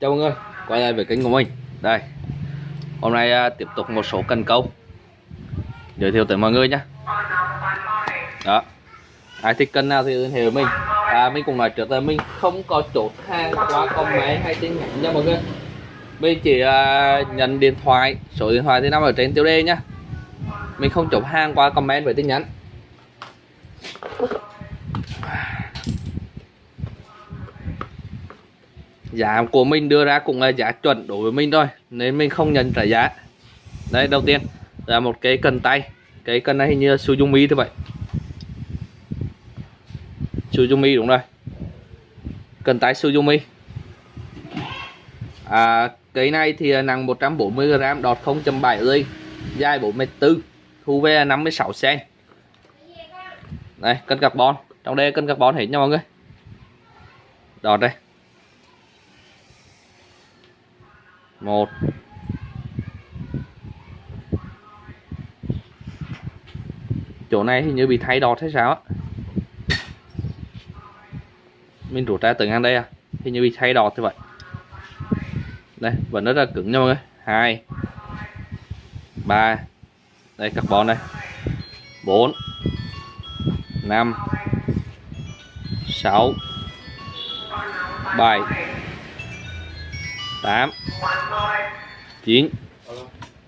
Chào mọi người, quay lại với kênh của mình. Đây, hôm nay à, tiếp tục một số cần câu. Giới thiệu tới mọi người nhé Đó Ai thích kênh nào thì liên hệ với mình. À, Mình cũng nói trước là mình không có chốt hàng qua comment hay tin nhắn nha mọi người. Mình chỉ à, nhận điện thoại, số điện thoại thì nằm ở trên tiêu đề nhá. Mình không chốt hàng qua comment với tin nhắn. Giá của mình đưa ra cũng là giá chuẩn đối với mình thôi nên mình không nhận trả giá. Đây đầu tiên là một cái cần tay. Cái cần này hình như là Suzumi thôi vậy Suzumi đúng rồi. Cần tay Suzumi à, cái này thì nặng 140g đọt 0.7 ly dài 44 thu về 56 cm đây cân carbon. Trong đây cân carbon hết nha mọi người. Đọt đây. Một. Chỗ này hình như bị thay đọt hay sao á? Mình rút ra từ ngang đây à? Hình như bị thay đọt như vậy. Đây, vẫn rất là cứng nha mọi người. Hai. Ba. Đây carbon đây. Bốn. Năm. Sáu. Bảy. 8 9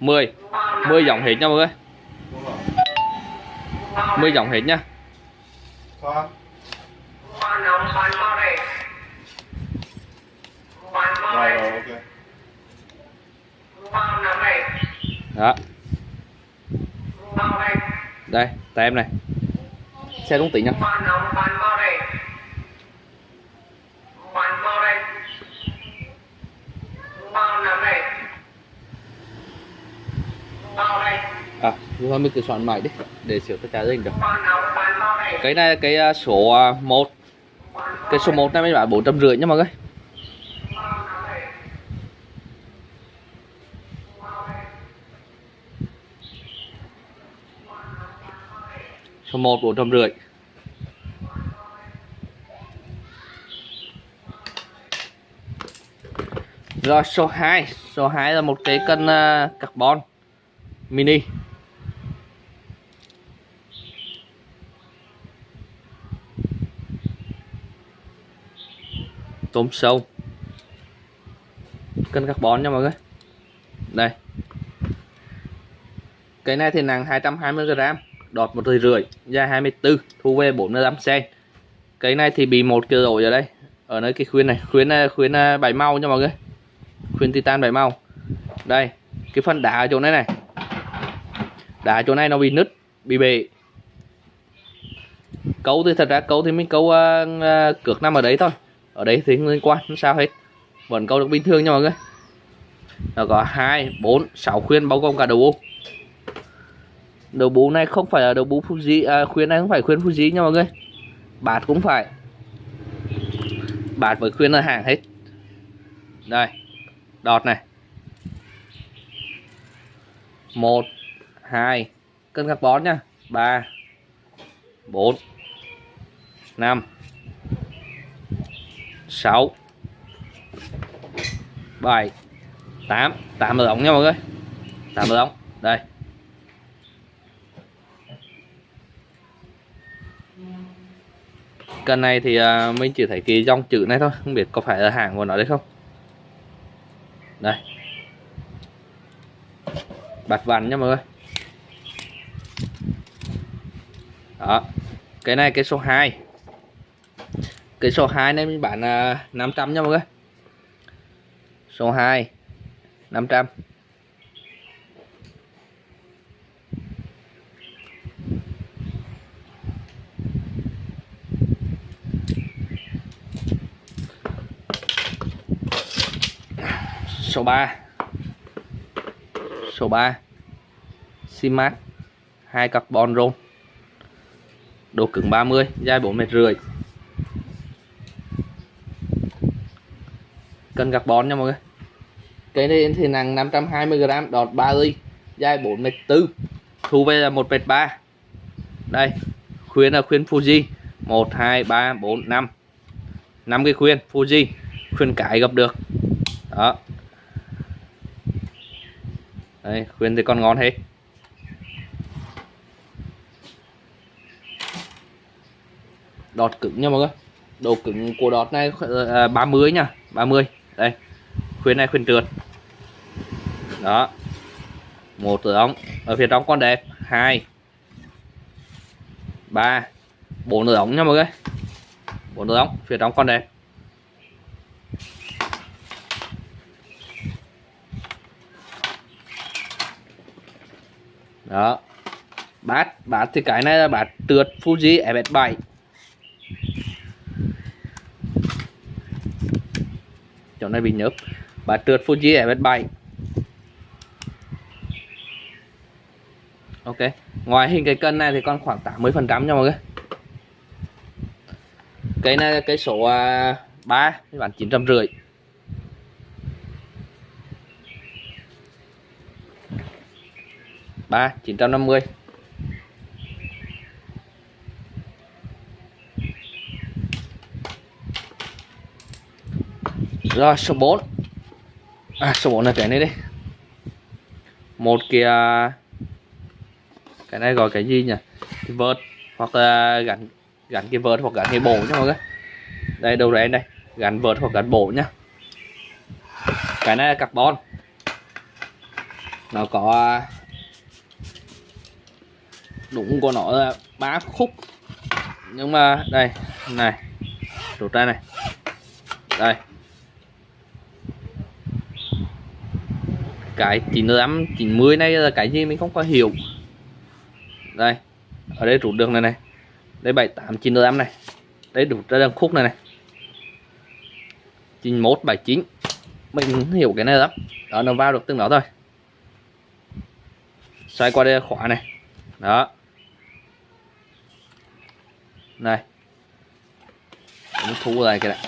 10 10 dòng hết nha mọi người. 10 dòng hết nha. Đó. Đây tay em này. Xe đúng tỷ nha. À thôi mình cứ soạn mãi đi để xíu tôi trả hình được. Cái này à, à, cái số 1 cái số 1 này mình bán bốn trăm rưỡi nha mọi người. Số 1 bốn trăm rưỡi. Rồi số 2 số 2 là một cái cân uh, carbon mini. Tôm sâu. Cân carbon nha mọi người. Đây. Cái này thì nặng 220g đọt một rưỡi dài 24 thu về 45 cm cái này thì bị một kia rồi ở đây, ở nơi cái khuyên này. Khuyên ờ, khuyên ờ, bảy màu nha mọi người. Khuyên titan bảy màu. Đây, cái phần đá ở chỗ này này đá chỗ này nó bị nứt bị bể. Câu thì thật ra câu thì mình câu uh, à, à, cược nằm ở đấy thôi. Ở đấy thì không liên quan không sao hết. Vẫn câu được bình thường nha mọi người. Nó có hai bốn sáu khuyên bao gồm cả đầu bu đầu bú này không phải là đầu bú Fuji à, khuyên này không phải khuyên Fuji nha mọi người. Bạt cũng phải. Bạt với khuyên là hàng hết. Đây đọt này. Một hai. Cân carbon nhá ba. Bốn. Năm. Sáu. Bảy. Tám. Tám là ống nha mọi người. Tám là ống. Đây. Cân này thì à, mình chỉ thấy cái dòng chữ này thôi. Không biết có phải là hàng của nó đấy không. Đây. Bạch vằn nha mọi người. Đó. Cái này cái số 2 Cái số 2 này mình bán uh, 500 nha mọi người. Số 2 500 số 3 số 3 Simac hai carbon rôn độ cứng 30 dài 4 mét rưỡi. Cân carbon nha mọi người. Cái này thì nặng 520g đọt 3 ly dài 4 mét 4 thu về là 1 mét 3 đây, khuyên là khuyên Fuji. 1 2 3 4 5 5 cái khuyên, Fuji. Khuyên cái gặp được. Đó. Đây, khuyên thì còn ngon hết. Đọt cứng nha mọi người. Độ cứng của đọt này ờ, à, 30 nha 30 đây khuyên này khuyên trượt. Đó. Một tử ống ở phía trong con đẹp. Hai. Ba. Bốn tử ống nha mọi người. Bốn tử ống phía trong con đẹp. Đó. Bát bát thì cái này là bát trượt Fuji FS7 chỗ này bị nhớp. Và trượt Fuji FS7 Ok. Ngoài hình cái cân này thì còn khoảng 80 phần trăm nha mọi người. Cái này là cái số 3 thì bán 950 3 950 rồi, số 4 à số 4 là cái này đi một kia à, cái này gọi cái gì nhỉ? Cái vợt, hoặc là gắn gắn cái vợt hoặc gắn cái bổ nhá mọi người. Đây, đầu rén đây. Gắn vợt hoặc gắn bổ nhá. Cái này là carbon. Nó có à, đúng của nó là ba khúc. Nhưng mà, đây, này, rút ra này. Đây. Cái 95 90 này là cái gì mình không có hiểu. Đây ở đây rút đường này này. Đây 78 95 này. Đây rút ra đường khúc này này. 91 79 mình hiểu cái này lắm. Đó nó vào được từng đó thôi. Xoay qua đây là khóa này. Đó. Này. Mình thu lại cái này.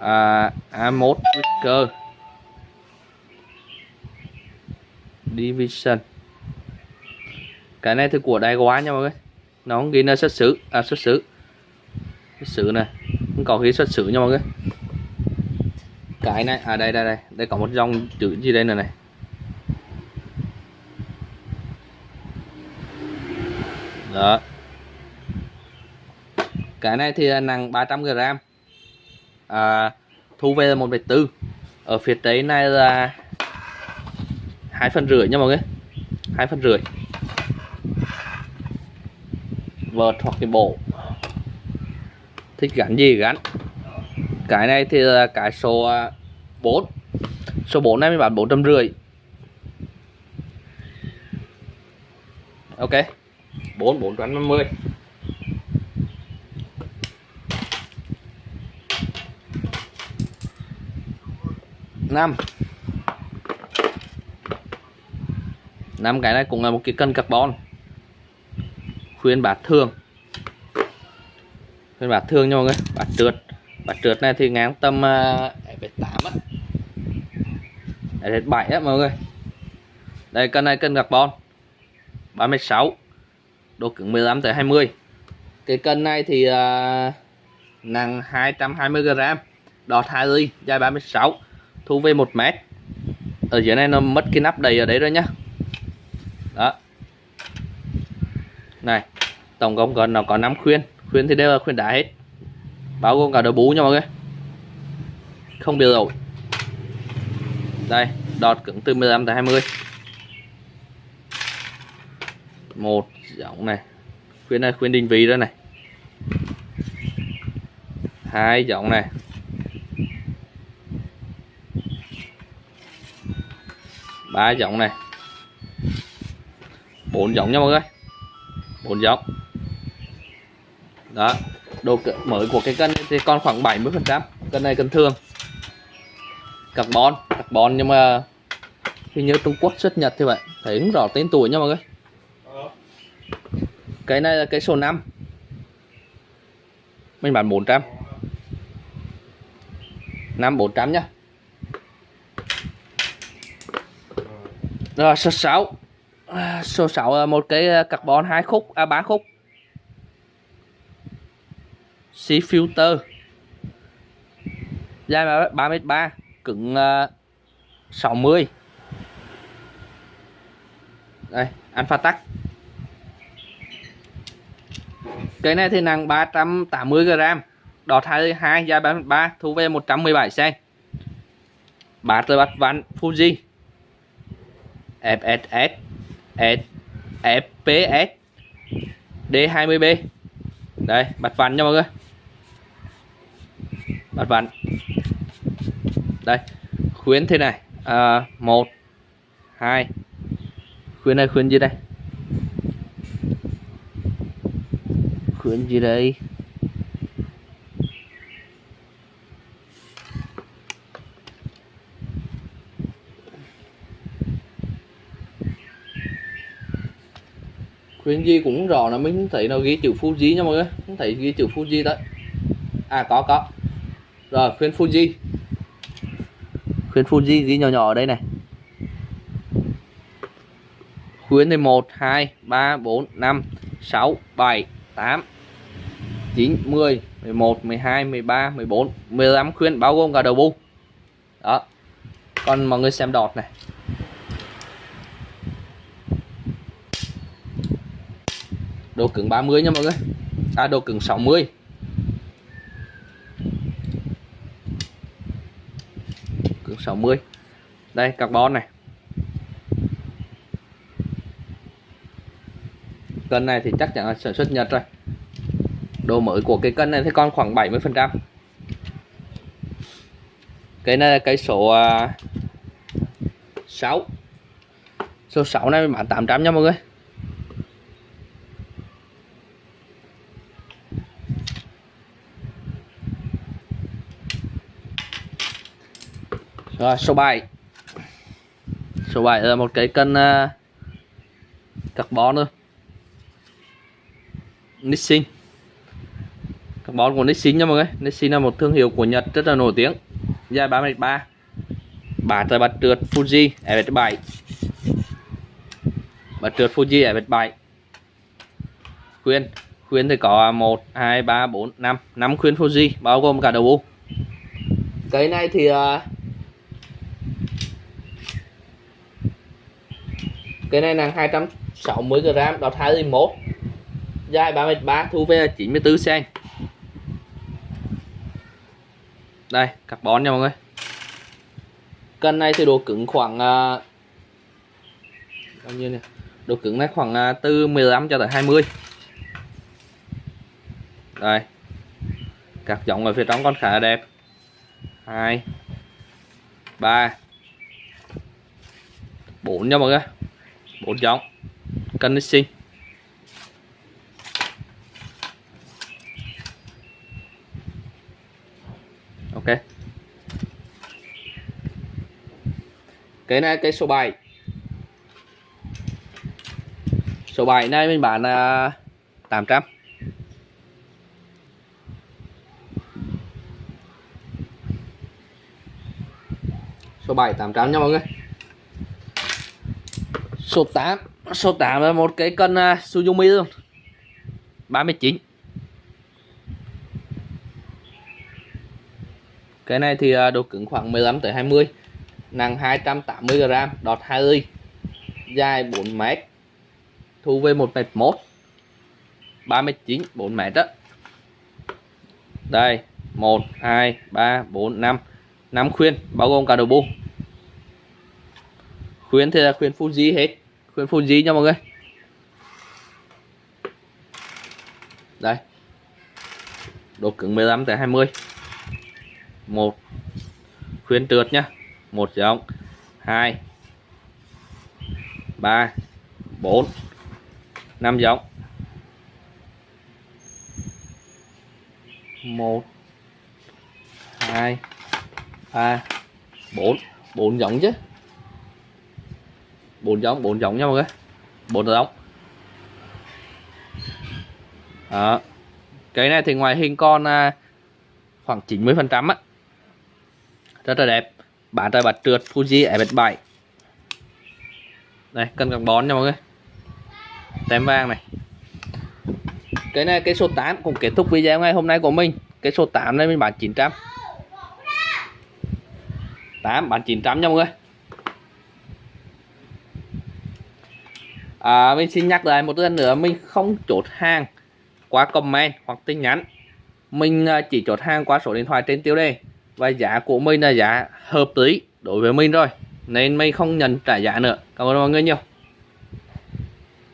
À, A1 Wicker Division. Cái này thì của đài quá nha mọi người. Nó không ghi là xuất xứ. À xuất xứ. Xuất xứ này. Không có ghi xuất xứ nha mọi người. Cái này à đây đây đây. Đây có một dòng chữ gì đây này này? Đó. Cái này thì à, nặng 300 g à, thu về là một bốn. Ở phía trái này là hai phần rưỡi nha mọi người. Hai phần rưỡi. Vợt hoặc cái bộ. Thích gắn gì gắn. Cái này thì là cái số à, 4 số 4 này mình bán bốn trăm rưỡi. Ok. 4 450 năm. Năm cái này cũng là một cái cân carbon. Khuyên bát thường. Khuyên bát thường nha mọi người. Bát trượt. Bát trượt này thì ngang tầm à, uh, 8 á. Để 7 á mọi người. Đây cân này cân carbon. 36 độ cứng 15 tới 20 cái cân này thì uh, nặng 220 g đọt 2 ly dài 36 thu về 1 mét. Ở dưới này nó mất cái nắp đầy ở đấy rồi nhá đó. Này, tổng cộng còn nó có 5 khuyên. Khuyên thì đều là khuyên đá hết. Bao gồm cả đầu bú nha mọi người. Không điều rồi đây, đọt cứng từ 15 tới 20 một giọng này. Khuyên này, khuyên định vị đó này. Hai giọng này. Ba giọng này bốn giống nha mọi người. Bốn giống. Đó. Độ mới của cái cân thì còn khoảng 70 phần trăm. Cân này cân thường. Carbon carbon nhưng mà hình như Trung Quốc xuất Nhật thì vậy. Thấy cũng rõ tên tuổi nha mọi người. Cái này là cái số 5 mình bán 400 5 400 nhá rồi, số 6 số 6 là một cái à, carbon hai khúc à ba khúc. C filter. Dài 3m3 cứng à, uh, 60 đây alpha tắc. Cái này thì nặng 380 g đọt 22 dài 33 thu về 117 cm bát rồi bát ván Fuji. FSS E, e, FPS D20B đây bật ván nha mọi người. Bật ván đây khuyến thế này. À, một hai. Khuyến này khuyến gì đây? Khuyến gì đây? Khuyến gì cũng rõ là mình thấy nó ghi chữ Fuji nha mọi người. Không thấy ghi chữ Fuji đấy à có có. Rồi, khuyên Fuji Khuyên Fuji ghi nhỏ nhỏ ở đây này. Khuyến thì 1 2 3 4 5 6 7 8 9 10 11 12 13 14 15 khuyến bao gồm cả đầu bu đó. Còn mọi người xem đọt này. Độ cứng 30 nha mọi người. À độ cứng 60 cứng 60 đây carbon này. Cân này thì chắc chắn là sản xuất Nhật rồi. Độ mới của cái cân này thì còn khoảng 70 phần trăm. Cái này là cái số à, uh, 6 số 6 này bán 800 nha mọi người. Rồi số 7 số 7 là một cái cân uh, carbon thôi. Nissin carbon của Nissin nha mọi người. Nissin là một thương hiệu của Nhật rất là nổi tiếng. Dài 33 bả trời bật trượt Fuji F7 bật trượt Fuji F7 khuyên. Khuyên thì có 1 2 3 4 5 5 khuyên Fuji bao gồm cả đầu u. Cái này thì uh, cái này là 260 g đọt 21 dài 33 thu về 94 cm đây carbon nha mọi người. Cân này thì độ cứng khoảng uh, bao nhiêu nè độ cứng này khoảng uh, từ 15 cho tới 20 đây. Các giọng ở phía trong con khá là đẹp. Hai ba bốn nha mọi người bốn giống. Cân sinh ok. Cái này, cái số 7 số 7 này mình bán là 800 số 7 800 nha mọi người số 8 số 8 là một cái cân uh, Suzumi luôn 39 cái này thì uh, độ cứng khoảng 15 tới 20 nặng 280 g đọt 2 ly dài 4 m thu về 1 m 1 39 4 m đó đây 1 2 3 4 5 5 khuyên bao gồm cả đầu bu khuyến thì là khuyên Fuji hết. Khuyên Fuji nha mọi người. Đây. Độ cứng 15 tới 20 một. Khuyến trượt nhá một giống. Hai. Ba. Bốn. Năm giống. Một. Hai. Ba. Bốn. Bốn giống chứ bốn giống bốn giống nha mọi người. Bốn giống. Đó. Cái này thì ngoài hình con à, khoảng 90 phần trăm á. Rất là đẹp. Bán tại bạch trượt Fuji FX7 đây cân carbon nha mọi người. Tem vàng này. Cái này cái số 8 cũng kết thúc video ngày hôm nay của mình. Cái số 8 này mình bán 900 8 bán 900 nha mọi người. À, mình xin nhắc lại một lần nữa mình không chốt hàng qua comment hoặc tin nhắn. Mình à, chỉ chốt hàng qua số điện thoại trên tiêu đề và giá của mình là giá hợp lý đối với mình rồi nên mình không nhận trả giá nữa. Cảm ơn mọi người nhiều.